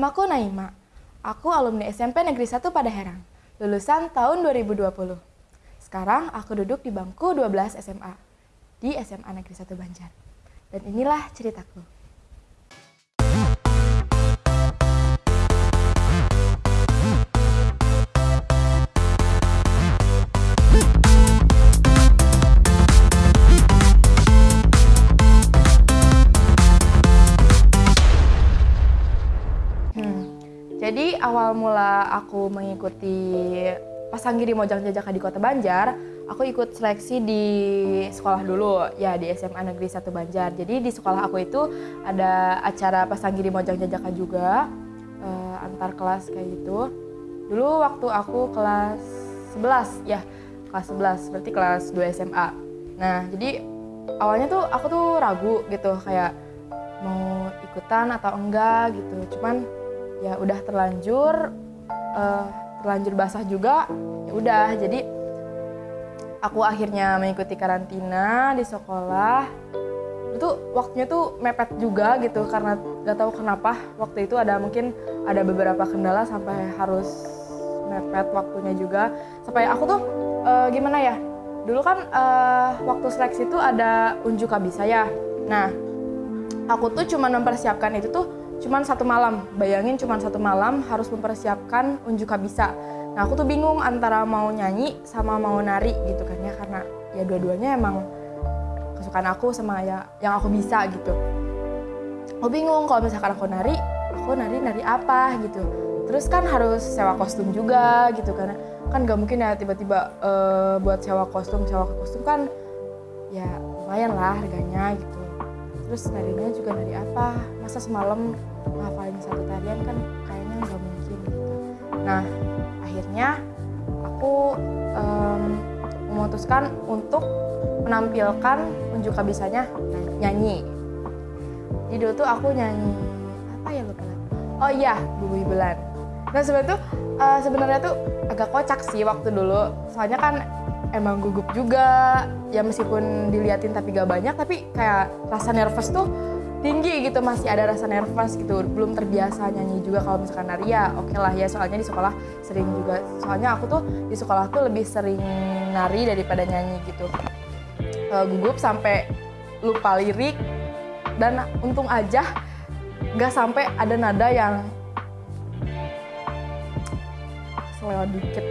Namaku Naima. Aku alumni SMP Negeri 1 Padaherang, lulusan tahun 2020. Sekarang aku duduk di bangku 12 SMA di SMA Negeri 1 Banjar. Dan inilah ceritaku. Jadi awal mula aku mengikuti Pasanggiri Mojang Jajaka di Kota Banjar, aku ikut seleksi di sekolah dulu, ya di SMA Negeri 1 Banjar. Jadi di sekolah aku itu ada acara Pasanggiri Mojang Jajaka juga, eh, antar kelas kayak gitu. Dulu waktu aku kelas 11, ya kelas 11, berarti kelas 2 SMA. Nah jadi awalnya tuh aku tuh ragu gitu, kayak mau ikutan atau enggak gitu. Cuman ya udah terlanjur eh, terlanjur basah juga ya udah. Jadi aku akhirnya mengikuti karantina di sekolah. Itu waktunya tuh mepet juga gitu karena gak tahu kenapa waktu itu ada mungkin ada beberapa kendala sampai harus mepet waktunya juga. Sampai aku tuh eh, gimana ya dulu kan eh, waktu seleksi tuh ada unjuk kabisa ya nah aku tuh cuma mempersiapkan itu tuh cuman satu malam. Bayangin cuman satu malam harus mempersiapkan unjuk kabisa. Nah aku tuh bingung antara mau nyanyi sama mau nari gitu kan ya karena ya dua-duanya emang kesukaan aku sama ya yang aku bisa gitu. Aku bingung kalau misalkan aku nari, aku nari nari apa gitu. Terus kan harus sewa kostum juga gitu karena kan gak mungkin ya tiba-tiba eh, buat sewa kostum sewa kostum kan ya lumayan lah harganya gitu terus narinya juga nari apa? Masa semalam ngafalin satu tarian kan kayaknya nggak mungkin gitu. Nah akhirnya aku em, memutuskan untuk menampilkan unjuk kabisanya nyanyi. Jadi dulu tuh aku nyanyi apa ya lupa. Oh iya Bumi Bulan nah sebenarnya tuh eh, sebenarnya tuh agak kocak sih waktu dulu. Soalnya kan emang gugup juga. Ya meskipun diliatin tapi gak banyak tapi kayak rasa nervous tuh tinggi gitu. Masih ada rasa nervous gitu. Belum terbiasa nyanyi juga kalau misalkan nari ya oke lah ya. Soalnya di sekolah sering juga soalnya aku tuh di sekolah tuh lebih sering nari daripada nyanyi gitu. Eh, gugup sampai lupa lirik. Dan untung aja gak sampai ada nada yang selewat dikit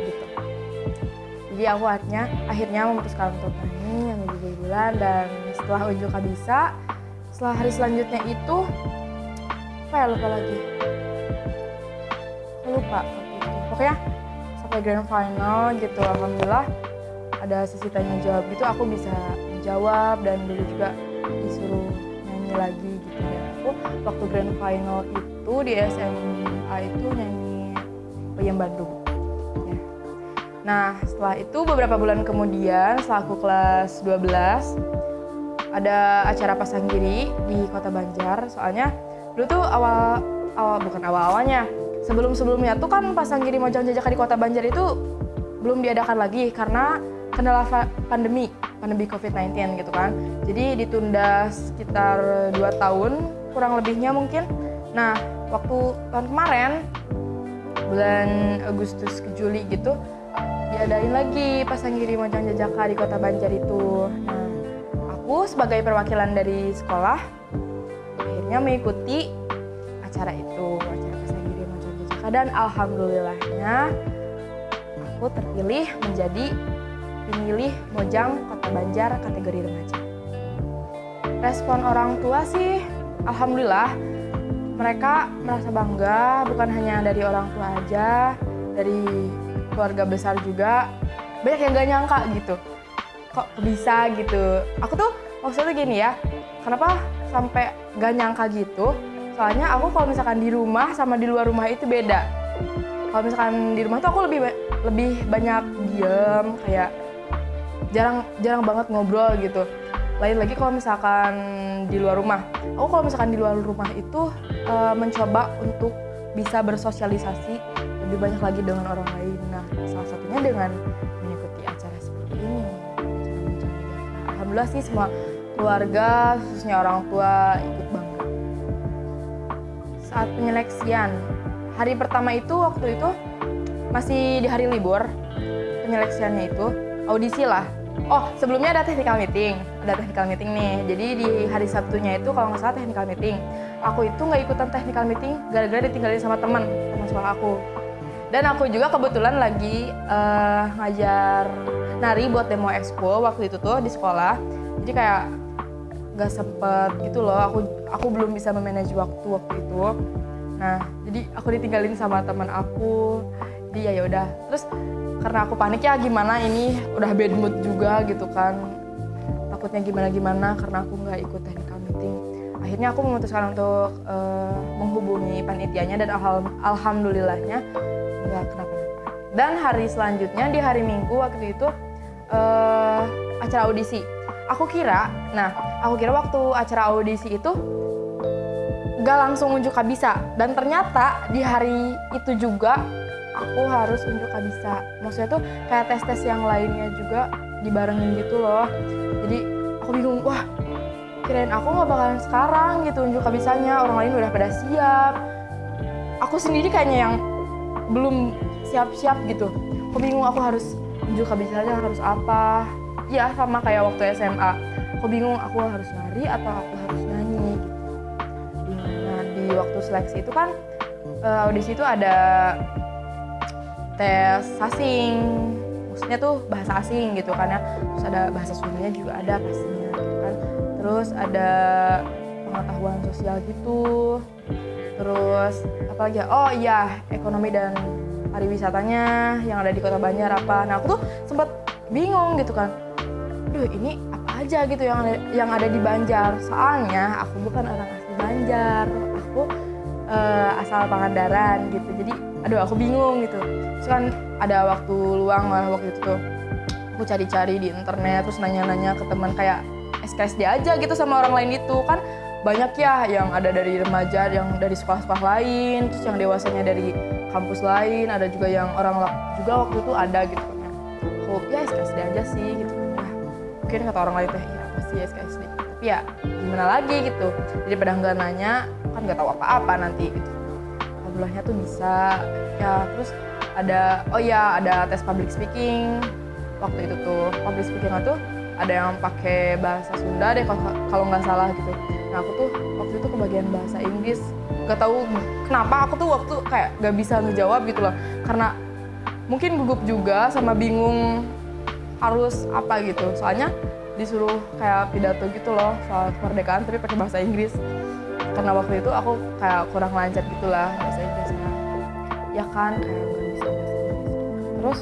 jadi aku akhirnya memutuskan untuk nyanyi yang lebih bulan dan setelah unjuk bisa setelah hari selanjutnya itu apa ya lupa lagi lupa itu. pokoknya sampai grand final gitu alhamdulillah ada sesi tanya jawab gitu aku bisa menjawab dan dulu juga disuruh nyanyi lagi gitu ya aku waktu grand final itu di SMA itu nyanyi Peyem Bandung ya. Nah, setelah itu beberapa bulan kemudian, setelah aku kelas 12, ada acara Pasanggiri di Kota Banjar. Soalnya dulu tuh awal awal bukan awal-awalnya. Sebelum-sebelumnya tuh kan Pasanggiri Mojang Jajaka di Kota Banjar itu belum diadakan lagi karena kendala pandemi, pandemi COVID-19 gitu kan. Jadi ditunda sekitar 2 tahun, kurang lebihnya mungkin. Nah, waktu tahun kemarin bulan Agustus ke Juli gitu diadain lagi Pasanggiri Mojang Jajaka di Kota Banjar itu. Nah, aku sebagai perwakilan dari sekolah akhirnya mengikuti acara itu, acara Pasanggiri Mojang Jajaka dan alhamdulillahnya aku terpilih menjadi pemilih Mojang Kota Banjar kategori remaja. Respon orang tua sih alhamdulillah mereka merasa bangga bukan hanya dari orang tua aja, dari keluarga besar juga. Banyak yang gak nyangka gitu. Kok bisa gitu. Aku tuh maksudnya gini ya, kenapa sampai gak nyangka gitu? Soalnya aku kalau misalkan di rumah sama di luar rumah itu beda. Kalau misalkan di rumah tuh aku lebih lebih banyak diem, kayak jarang jarang banget ngobrol gitu. Lain lagi kalau misalkan di luar rumah. Aku kalau misalkan di luar rumah itu eh, mencoba untuk bisa bersosialisasi lebih banyak lagi dengan orang lain. Nah, salah satunya dengan mengikuti acara seperti ini. Alhamdulillah sih semua keluarga, khususnya orang tua ikut bangga. Saat penyeleksian, hari pertama itu waktu itu masih di hari libur penyeleksiannya itu audisi lah oh sebelumnya ada technical meeting ada technical meeting nih jadi di hari Sabtunya itu kalau nggak salah technical meeting aku itu nggak ikutan technical meeting gara-gara ditinggalin sama teman teman sekolah aku dan aku juga kebetulan lagi uh, ngajar nari buat demo expo waktu itu tuh di sekolah. Jadi kayak gak sempet gitu loh aku aku belum bisa memanage waktu waktu itu. Nah jadi aku ditinggalin sama teman aku. Jadi ya yaudah. Terus karena aku panik ya gimana ini? Udah bad mood juga gitu kan. Takutnya gimana gimana karena aku nggak ikut technical meeting. Akhirnya aku memutuskan untuk uh, menghubungi panitianya dan alham alhamdulillahnya nggak kenapa-napa dan hari selanjutnya di hari minggu waktu itu uh, acara audisi. Aku kira nah aku kira waktu acara audisi itu gak langsung unjuk kabisa dan ternyata di hari itu juga aku harus unjuk kabisa maksudnya tuh kayak tes tes yang lainnya juga dibarengin gitu loh. Jadi aku bingung wah kirain aku nggak bakalan sekarang gitu unjuk kabisanya orang lain udah pada siap. Aku sendiri kayaknya yang belum siap-siap gitu. Aku bingung aku harus unjuk kabisanya harus apa? Ya sama kayak waktu SMA aku bingung aku harus nari atau aku harus nyanyi? Nah di waktu seleksi itu kan uh, audisi itu ada tes asing. Maksudnya tuh bahasa asing gitu kan ya. Terus ada bahasa Sundanya juga ada pastinya gitu kan. Terus ada pengetahuan sosial gitu terus apa lagi ya? Oh iya ekonomi dan pariwisatanya yang ada di kota Banjar apa? Nah aku tuh sempat bingung gitu kan. Duh ini apa aja gitu yang ada, yang ada di Banjar? Soalnya aku bukan orang asli Banjar. Aku uh, asal Pangandaran gitu. Jadi aduh aku bingung gitu. Terus kan ada waktu luang lah waktu itu tuh. Aku cari-cari di internet terus nanya-nanya ke teman kayak SKSD aja gitu sama orang lain itu. Kan banyak ya yang ada dari remaja yang dari sekolah-sekolah lain terus yang dewasanya dari kampus lain ada juga yang orang juga waktu itu ada gitu. Kan aku ya SKSD aja sih gitu. Mungkin kata orang lain ya pasti SKSD tapi ya gimana lagi gitu. Jadi pada nggak nanya kan nggak tahu apa-apa nanti gitu. Alhamdulillahnya tuh bisa. Ya terus ada oh ya ada tes public speaking. Waktu itu tuh public speaking itu ada yang pakai bahasa Sunda deh kalau nggak salah gitu nah aku tuh waktu itu kebagian bahasa Inggris. Nggak tahu kenapa aku tuh waktu kayak nggak bisa ngejawab gitu loh. Karena mungkin gugup juga sama bingung harus apa gitu. Soalnya disuruh kayak pidato gitu loh soal kemerdekaan tapi pakai bahasa Inggris. Karena waktu itu aku kayak kurang lancar gitulah bahasa Inggrisnya. Ya kan? Kayak nggak bisa terus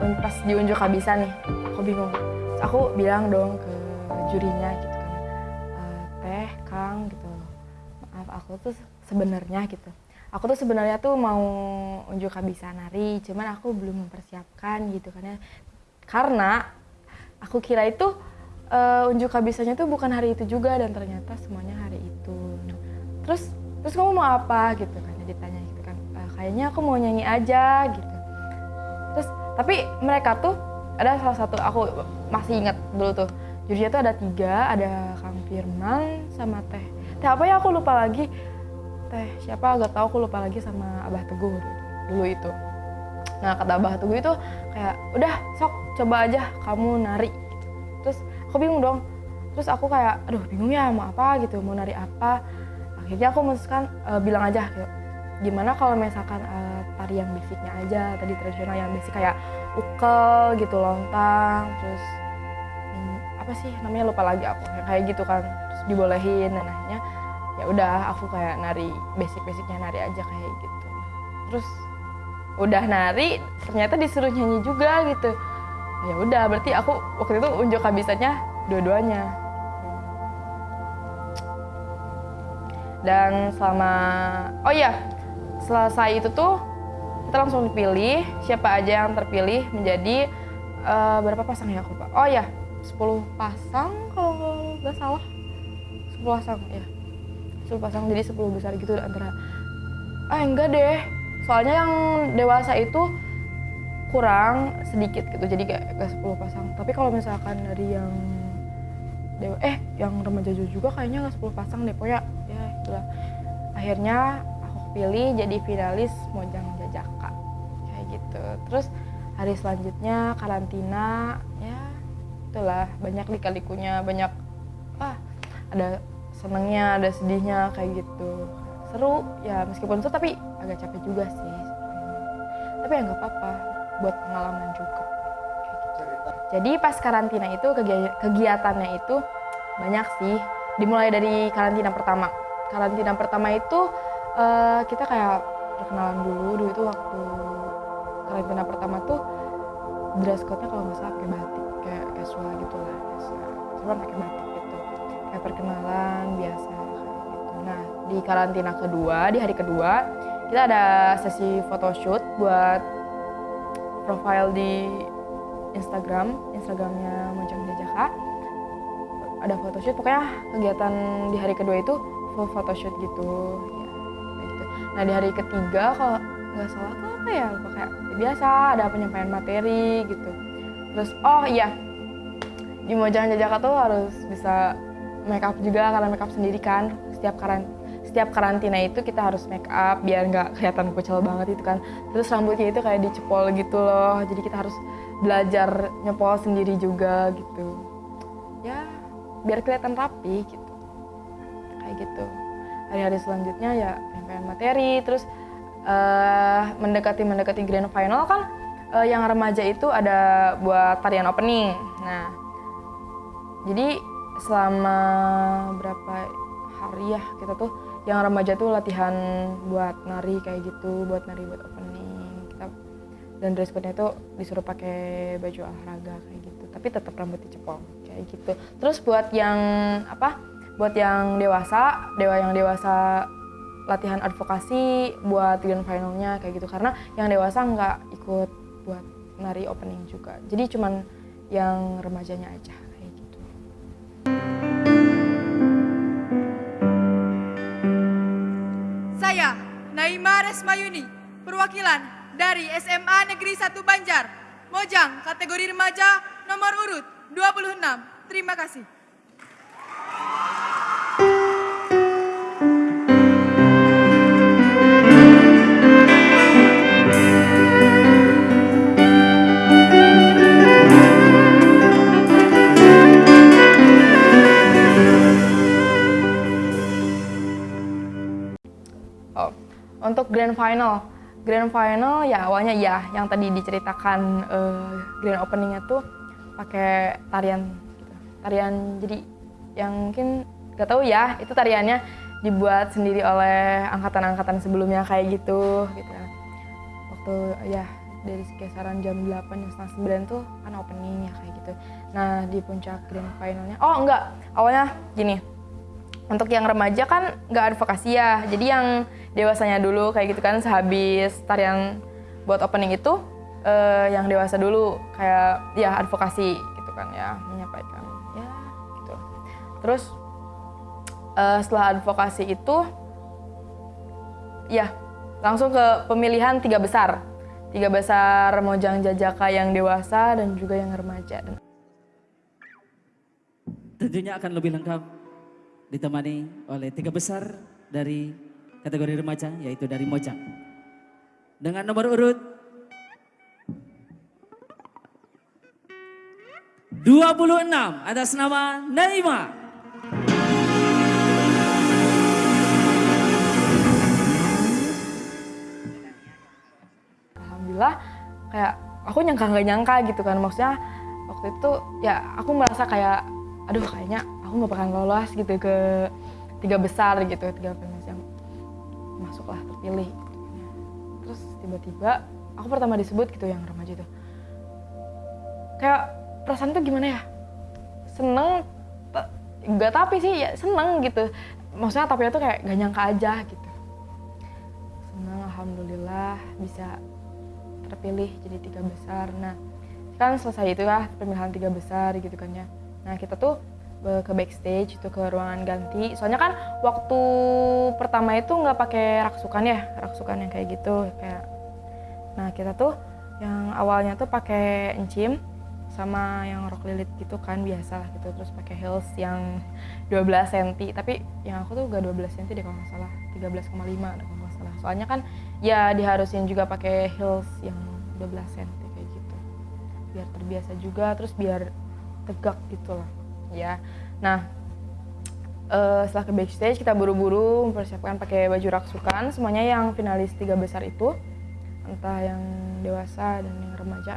pas diunjuk bisa nih aku bingung. Aku bilang dong ke jurinya gitu aku tuh sebenarnya gitu. Aku tuh sebenarnya tuh mau unjuk bisa nari cuman aku belum mempersiapkan gitu kan ya. Karena aku kira itu uh, unjuk kabisanya tuh bukan hari itu juga dan ternyata semuanya hari itu. Terus terus kamu mau apa gitu kan? Ditanya gitu kan e, kayaknya aku mau nyanyi aja gitu. Terus tapi mereka tuh ada salah satu aku masih ingat dulu tuh jurinya tuh ada tiga ada Kang Firman sama Teh Teh apa ya? Aku lupa lagi teh. Siapa? Agak tahu aku lupa lagi sama Abah Teguh dulu itu. Nah kata Abah Teguh itu kayak udah sok coba aja kamu nari. Terus aku bingung dong. Terus aku kayak aduh bingung ya mau apa gitu mau nari apa? Akhirnya aku memutuskan uh, bilang aja gitu, gimana kalau misalkan uh, tari yang basicnya aja tadi tradisional yang basic kayak ukel gitu lontang terus hmm, apa sih namanya lupa lagi aku kayak gitu kan. Terus dibolehin dan akhirnya ya udah aku kayak nari basic-basicnya nari aja kayak gitu. Terus udah nari ternyata disuruh nyanyi juga gitu. Ya udah berarti aku waktu itu unjuk kabisanya dua-duanya. Dan selama oh ya selesai itu tuh kita langsung dipilih siapa aja yang terpilih menjadi uh, berapa pasang ya aku pak oh ya 10 pasang kalau nggak salah. 10 pasang ya 10 pasang jadi 10 besar gitu antara ah enggak deh soalnya yang dewasa itu kurang sedikit gitu jadi kayak gak 10 pasang. Tapi kalau misalkan dari yang dewa eh yang remaja juga kayaknya gak 10 pasang deh pokoknya ya itulah. Akhirnya aku kepilih jadi finalis Mojang Jajaka kayak gitu. Terus hari selanjutnya karantina ya itulah banyak lika-likunya banyak ah ada senengnya ada sedihnya kayak gitu. Seru ya meskipun seru tapi agak capek juga sih tapi ya nggak apa-apa buat pengalaman juga. Jadi pas karantina itu kegiatannya itu banyak sih. Dimulai dari karantina pertama. Karantina pertama itu uh, kita kayak perkenalan dulu. Dulu itu waktu karantina pertama tuh dress code-nya kalau nggak salah pakai batik kayak casual gitu lah cuma pakai batik kayak perkenalan biasa. Kayak gitu nah di karantina kedua di hari kedua kita ada sesi photoshoot buat profile di Instagram Instagramnya Mojang Jajaka. Ada photoshoot pokoknya kegiatan di hari kedua itu full photoshoot gitu. Ya gitu. Nah di hari ketiga kalau nggak salah tuh apa ya? Kayak ya biasa ada penyampaian materi gitu. Terus oh iya di Mojang Jajaka tuh harus bisa make up juga karena make up sendiri kan. Setiap karan setiap karantina itu kita harus make up biar nggak kelihatan kucel banget itu kan. Terus rambutnya itu kayak dicepol gitu loh. Jadi kita harus belajar nyepol sendiri juga gitu. Ya biar kelihatan rapi gitu. Kayak gitu. Hari-hari selanjutnya ya penyampaian materi terus uh, mendekati mendekati grand final kan uh, yang remaja itu ada buat tarian opening. Nah jadi selama berapa hari ya kita tuh yang remaja tuh latihan buat nari kayak gitu buat nari buat opening. Kita dan dress code-nya itu disuruh pakai baju olahraga kayak gitu tapi tetap rambut dicepol kayak gitu. Terus buat yang apa buat yang dewasa dewa yang dewasa latihan advokasi buat grand finalnya kayak gitu. Karena yang dewasa nggak ikut buat nari opening juga. Jadi cuman yang remajanya aja saya Naima Resmayuni perwakilan dari SMA Negeri 1 Banjar Mojang kategori remaja nomor urut 26 terima kasih untuk grand final. Grand final ya awalnya ya yang tadi diceritakan uh, grand openingnya tuh pakai tarian gitu. tarian jadi yang mungkin gak tahu ya itu tariannya dibuat sendiri oleh angkatan-angkatan sebelumnya kayak gitu gitu. Waktu ya dari kisaran jam 8 jam setengah 9 tuh kan opening ya kayak gitu. Nah di puncak grand finalnya oh enggak. Awalnya gini untuk yang remaja kan nggak advokasi ya. Jadi yang dewasanya dulu kayak gitu kan sehabis tarian buat opening itu uh, yang dewasa dulu kayak ya advokasi gitu kan ya menyampaikan. Ya gitu. Terus uh, setelah advokasi itu ya langsung ke pemilihan tiga besar. Tiga besar Mojang Jajaka yang dewasa dan juga yang remaja. Tentunya akan lebih lengkap ditemani oleh tiga besar dari kategori remaja yaitu dari Mojang. Dengan nomor urut 26 atas nama Naima. Alhamdulillah kayak aku nyangka nggak nyangka gitu kan maksudnya waktu itu ya aku merasa kayak aduh kayaknya aku nggak bakal lolos gitu ke tiga besar gitu tiga masuklah terpilih. Terus tiba-tiba aku pertama disebut gitu yang remaja itu. Kayak perasaan tuh gimana ya? Seneng gak tapi sih ya seneng gitu. Maksudnya tapi itu kayak gak nyangka aja gitu. Seneng alhamdulillah bisa terpilih jadi tiga besar. Nah kan selesai itu lah pemilihan tiga besar gitu kan ya. Nah kita tuh ke backstage itu ke ruangan ganti. Soalnya kan waktu pertama itu nggak pakai raksukan ya raksukan yang kayak gitu kayak nah kita tuh yang awalnya tuh pakai encim sama yang rok lilit gitu kan biasa lah gitu. Terus pakai heels yang 12 cm tapi yang aku tuh gak 12 cm deh kalau nggak salah 13,5 kalau nggak salah. Salah soalnya kan ya diharusin juga pakai heels yang 12 cm kayak gitu biar terbiasa juga terus biar tegak gitu lah ya. Nah eh, setelah ke backstage kita buru-buru mempersiapkan pakai baju raksukan. Semuanya yang finalis tiga besar itu entah yang dewasa dan yang remaja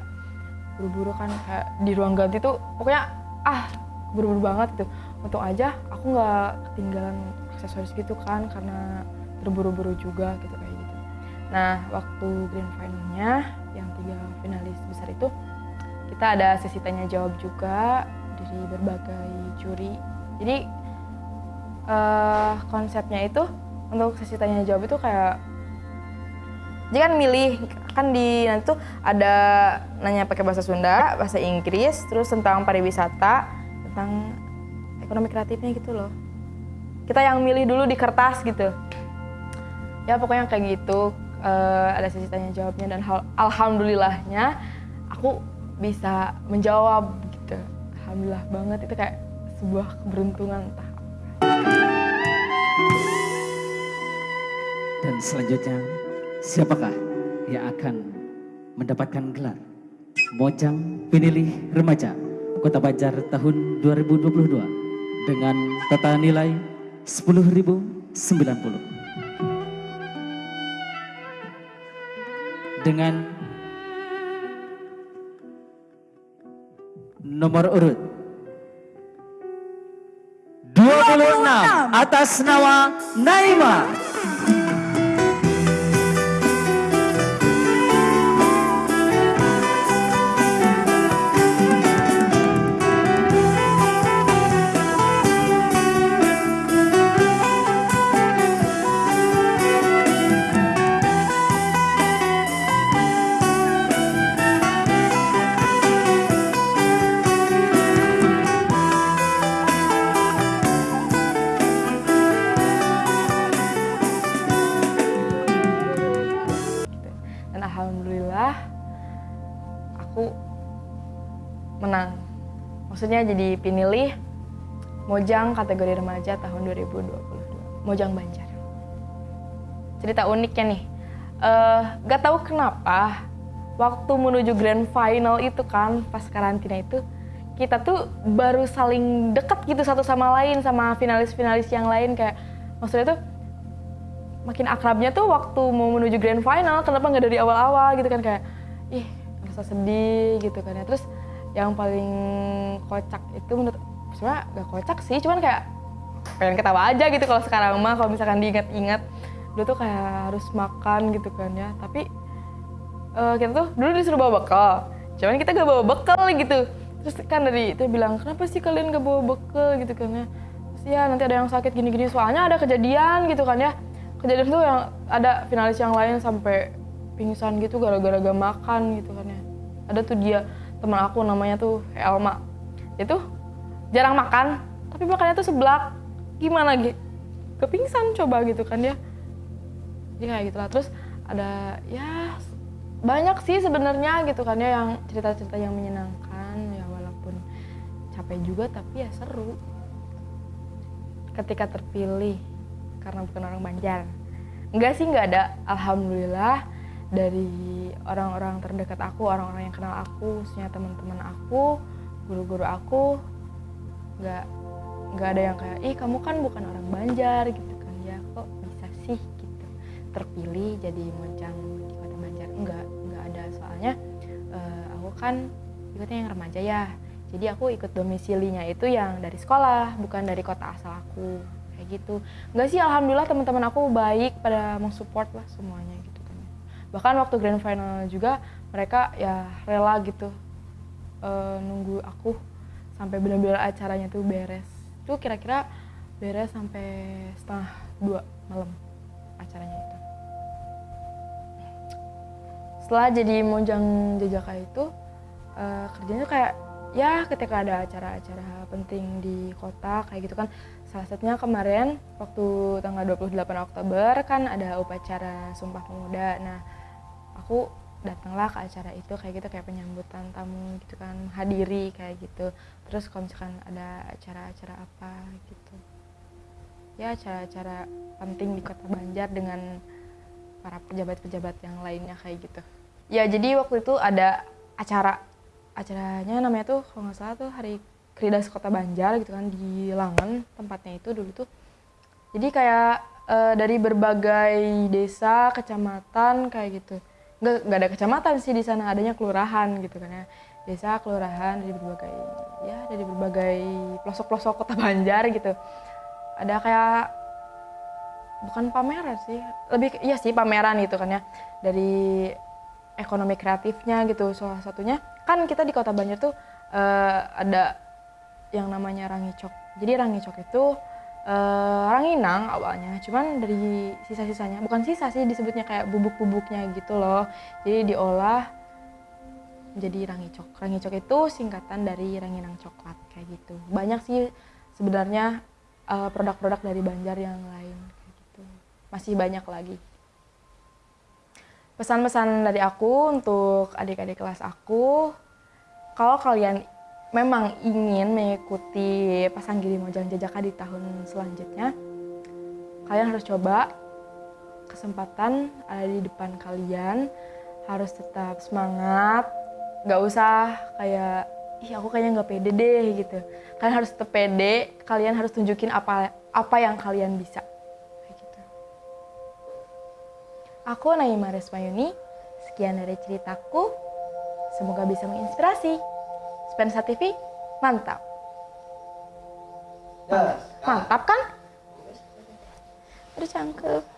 buru-buru kan kayak di ruang ganti tuh pokoknya ah buru-buru banget gitu. Untung aja aku nggak ketinggalan aksesoris gitu kan karena terburu-buru juga gitu kayak gitu. Nah waktu grand finalnya yang tiga finalis besar itu kita ada sesi tanya jawab juga dari berbagai juri jadi eh, konsepnya itu untuk sesi tanya jawab itu kayak jadi kan milih kan di nanti tuh ada nanya pakai bahasa Sunda, bahasa Inggris, terus tentang pariwisata, tentang ekonomi kreatifnya gitu loh. Kita yang milih dulu di kertas gitu. Ya pokoknya kayak gitu. Eh, ada sesi tanya jawabnya dan alhamdulillahnya aku bisa menjawab. Alhamdulillah banget itu kayak sebuah keberuntungan entah. Dan selanjutnya, siapakah yang akan mendapatkan gelar Mojang Penilih Remaja Kota Banjar tahun 2022 dengan total nilai 10.090 dengan nomor urut 26 atas nama Naima. Jadi pinilih Mojang kategori remaja tahun 2022. Mojang Banjar. Cerita uniknya nih. eh gak tahu kenapa waktu menuju grand final itu kan pas karantina itu kita tuh baru saling dekat gitu satu sama lain sama finalis-finalis yang lain kayak maksudnya tuh makin akrabnya tuh waktu mau menuju grand final kenapa nggak dari awal-awal gitu kan kayak ih rasa sedih gitu kan ya terus yang paling kocak itu menurut sebenarnya gak kocak sih cuman kayak pengen ketawa aja gitu kalau sekarang mah kalau misalkan diingat-ingat. Dulu tuh kayak harus makan gitu kan ya tapi eh, kita tuh dulu disuruh bawa bekal. Cuman kita gak bawa bekal gitu. Terus kan dari itu bilang kenapa sih kalian gak bawa bekal? Gitu kan ya. Terus ya nanti ada yang sakit gini-gini. Soalnya ada kejadian gitu kan ya. Kejadian tuh yang ada finalis yang lain sampai pingsan gitu gara-gara gak makan gitu kan ya. Ada tuh dia teman aku namanya tuh Elma. Dia tuh jarang makan tapi makannya tuh seblak. Gimana gitu kepingsan coba gitu kan ya jadi kayak gitulah terus ada ya banyak sih sebenarnya gitu kan ya yang cerita-cerita yang menyenangkan. Ya walaupun capek juga tapi ya seru. Ketika terpilih karena bukan orang Banjar. Enggak sih nggak ada. Alhamdulillah dari orang-orang terdekat aku orang-orang yang kenal aku khususnya teman-teman aku guru-guru aku nggak nggak ada yang kayak ih kamu kan bukan orang Banjar gitu kan. Ya kok bisa sih? gitu. Terpilih jadi mojang di kota Banjar. Enggak enggak ada. Soalnya eh, aku kan ikutnya yang remaja ya. Jadi aku ikut domisilinya itu yang dari sekolah bukan dari kota asal aku. Kayak gitu. Enggak sih alhamdulillah teman-teman aku baik pada mensupport lah semuanya gitu bahkan waktu grand final juga mereka ya rela gitu eh, nunggu aku sampai benar-benar acaranya tuh beres. Tuh kira-kira beres sampai setengah dua malam acaranya itu. Setelah jadi mojang jajaka itu eh, kerjanya kayak ya ketika ada acara-acara penting di kota kayak gitu kan. Salah satunya kemarin waktu tanggal 28 Oktober kan ada upacara Sumpah Pemuda. Nah aku datanglah ke acara itu kayak gitu kayak penyambutan tamu gitu kan hadiri kayak gitu terus kalau misalkan ada acara-acara apa gitu ya acara-acara penting di kota Banjar dengan para pejabat-pejabat yang lainnya kayak gitu. Ya jadi waktu itu ada acara acaranya namanya tuh kalau nggak salah tuh Hari Kridas Kota Banjar gitu kan di Langen tempatnya itu dulu tuh. Jadi kayak eh, dari berbagai desa, kecamatan kayak gitu. Nggak, ada kecamatan sih di sana, adanya kelurahan gitu kan ya. Desa, kelurahan dari berbagai ya dari berbagai pelosok-pelosok Kota Banjar gitu. Ada kayak bukan pameran sih, lebih iya sih pameran gitu kan ya. Dari ekonomi kreatifnya gitu salah satunya kan kita di Kota Banjar tuh eh, ada yang namanya rangicok. Jadi rangicok itu eh, ranginang awalnya, cuman dari sisa-sisanya, bukan sisa sih disebutnya kayak bubuk-bubuknya gitu loh. Jadi diolah menjadi rangicok. Rangicok itu singkatan dari ranginang coklat kayak gitu. Banyak sih sebenarnya eh, produk-produk dari Banjar yang lain kayak gitu. Masih banyak lagi. Pesan-pesan dari aku untuk adik-adik kelas aku, kalau kalian memang ingin mengikuti Pasanggiri Mojang Jajaka di tahun selanjutnya, kalian harus coba kesempatan ada di depan kalian, harus tetap semangat, nggak usah kayak ih aku kayaknya nggak pede deh gitu. Kalian harus tetap pede, kalian harus tunjukin apa apa yang kalian bisa. Kayak gitu. Aku Naima Resmayuni, sekian dari ceritaku. Semoga bisa menginspirasi. Spensa TV, mantap. Mantap kan? Aduh cangkep.